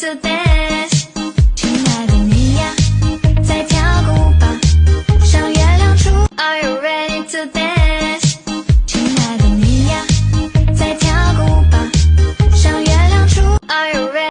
to dance。亲爱的你呀，再跳个舞吧，上月亮出。Are you ready to dance？